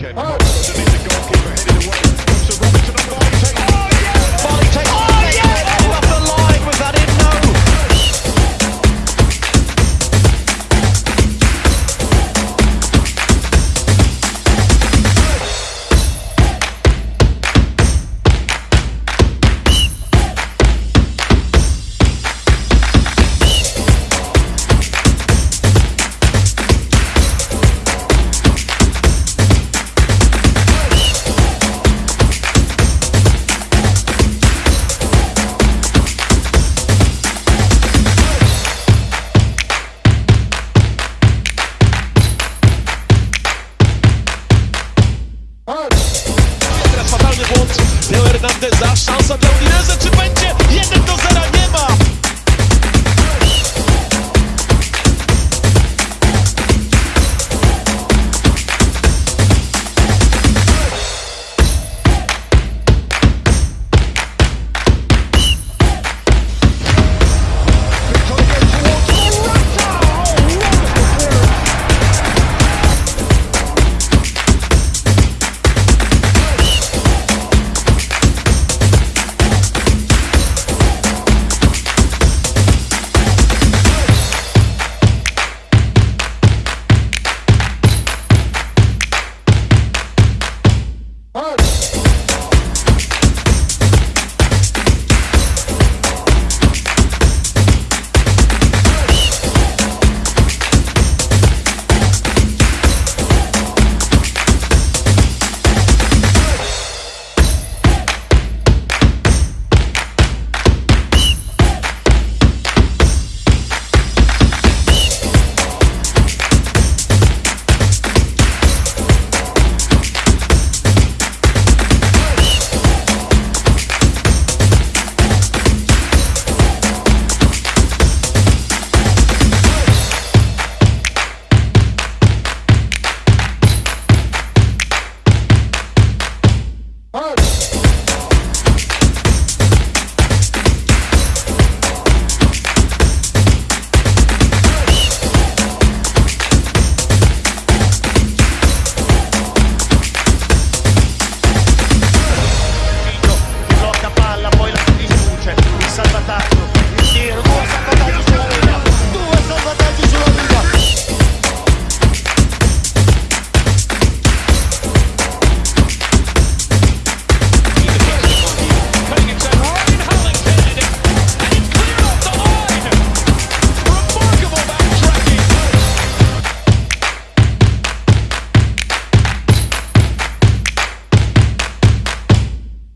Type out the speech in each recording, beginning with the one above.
American. Oh. So the goalkeeper headed away. błąd Leo Hernandeza, szansa dla Udinese, czy będzie 1 do 0, nie ma!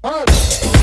Oh!